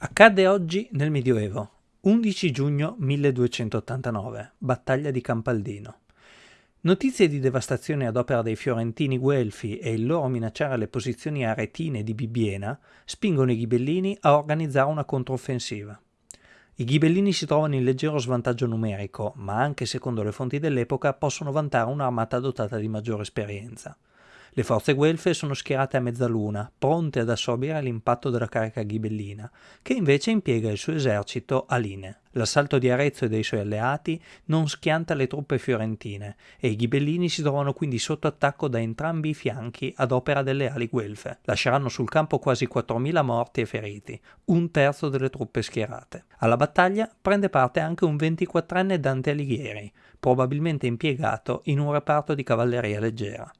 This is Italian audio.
Accadde oggi nel Medioevo, 11 giugno 1289, battaglia di Campaldino. Notizie di devastazione ad opera dei fiorentini guelfi e il loro minacciare le posizioni aretine di Bibbiena spingono i ghibellini a organizzare una controffensiva. I ghibellini si trovano in leggero svantaggio numerico, ma anche secondo le fonti dell'epoca possono vantare un'armata dotata di maggiore esperienza. Le forze guelfe sono schierate a mezzaluna, pronte ad assorbire l'impatto della carica ghibellina, che invece impiega il suo esercito a linee. L'assalto di Arezzo e dei suoi alleati non schianta le truppe fiorentine e i ghibellini si trovano quindi sotto attacco da entrambi i fianchi ad opera delle ali guelfe. Lasceranno sul campo quasi 4.000 morti e feriti, un terzo delle truppe schierate. Alla battaglia prende parte anche un 24enne Dante Alighieri, probabilmente impiegato in un reparto di cavalleria leggera.